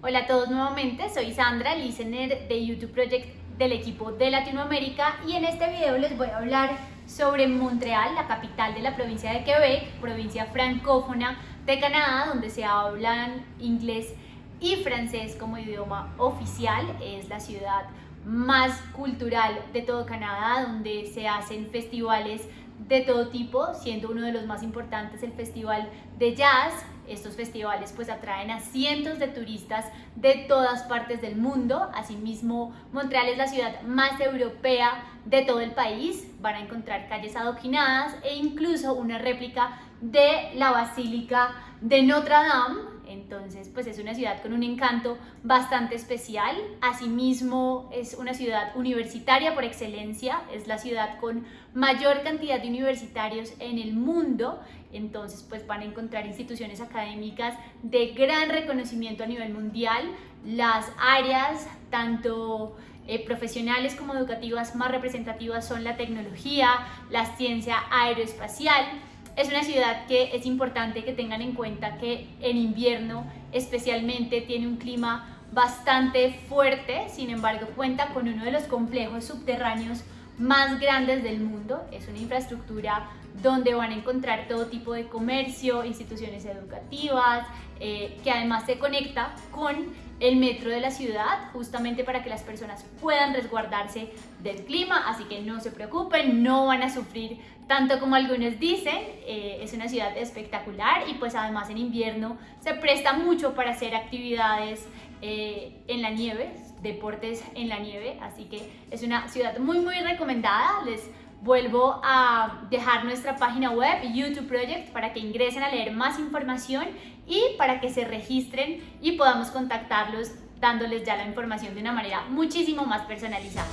Hola a todos nuevamente, soy Sandra, listener de YouTube Project del equipo de Latinoamérica y en este video les voy a hablar sobre Montreal, la capital de la provincia de Quebec, provincia francófona de Canadá, donde se hablan inglés y francés como idioma oficial. Es la ciudad más cultural de todo Canadá, donde se hacen festivales de todo tipo, siendo uno de los más importantes el Festival de Jazz. Estos festivales pues atraen a cientos de turistas de todas partes del mundo. Asimismo, Montreal es la ciudad más europea de todo el país. Van a encontrar calles adoquinadas e incluso una réplica de la Basílica de Notre Dame entonces, pues es una ciudad con un encanto bastante especial. Asimismo, es una ciudad universitaria por excelencia. Es la ciudad con mayor cantidad de universitarios en el mundo. Entonces, pues van a encontrar instituciones académicas de gran reconocimiento a nivel mundial. Las áreas, tanto eh, profesionales como educativas más representativas son la tecnología, la ciencia aeroespacial, es una ciudad que es importante que tengan en cuenta que en invierno especialmente tiene un clima bastante fuerte, sin embargo cuenta con uno de los complejos subterráneos más grandes del mundo. Es una infraestructura donde van a encontrar todo tipo de comercio, instituciones educativas, eh, que además se conecta con el metro de la ciudad, justamente para que las personas puedan resguardarse del clima, así que no se preocupen, no van a sufrir tanto como algunos dicen, eh, es una ciudad espectacular y pues además en invierno se presta mucho para hacer actividades eh, en la nieve, deportes en la nieve, así que es una ciudad muy muy recomendada, les vuelvo a dejar nuestra página web YouTube Project para que ingresen a leer más información y para que se registren y podamos contactarlos dándoles ya la información de una manera muchísimo más personalizada.